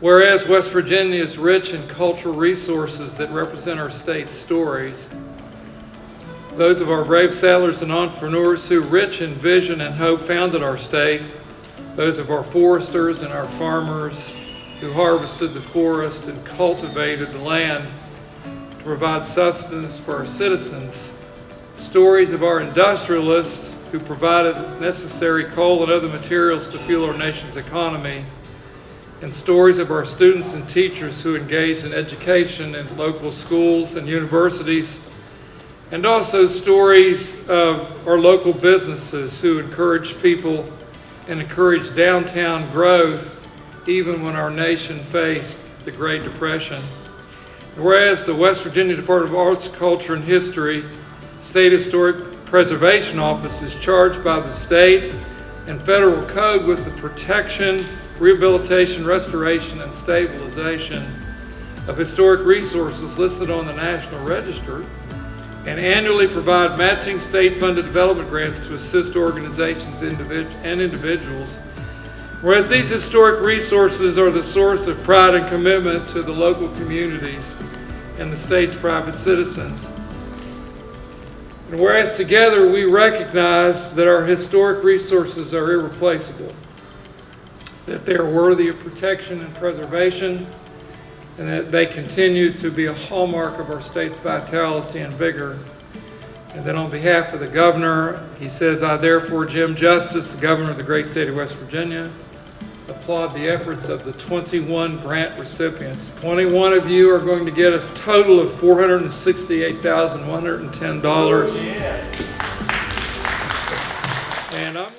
Whereas West Virginia is rich in cultural resources that represent our state's stories, those of our brave settlers and entrepreneurs who, rich in vision and hope, founded our state, those of our foresters and our farmers who harvested the forest and cultivated the land to provide sustenance for our citizens, stories of our industrialists who provided necessary coal and other materials to fuel our nation's economy, and stories of our students and teachers who engaged in education in local schools and universities, and also stories of our local businesses who encourage people and encourage downtown growth even when our nation faced the Great Depression. Whereas the West Virginia Department of Arts, Culture, and History State Historic Preservation Office is charged by the state and federal code with the protection, rehabilitation, restoration, and stabilization of historic resources listed on the National Register and annually provide matching state-funded development grants to assist organizations and individuals. Whereas these historic resources are the source of pride and commitment to the local communities and the state's private citizens. And whereas together we recognize that our historic resources are irreplaceable, that they are worthy of protection and preservation, and that they continue to be a hallmark of our state's vitality and vigor. And then on behalf of the governor, he says, I therefore, Jim Justice, the governor of the great state of West Virginia, applaud the efforts of the 21 grant recipients. 21 of you are going to get a total of $468,110. Yeah. And I'm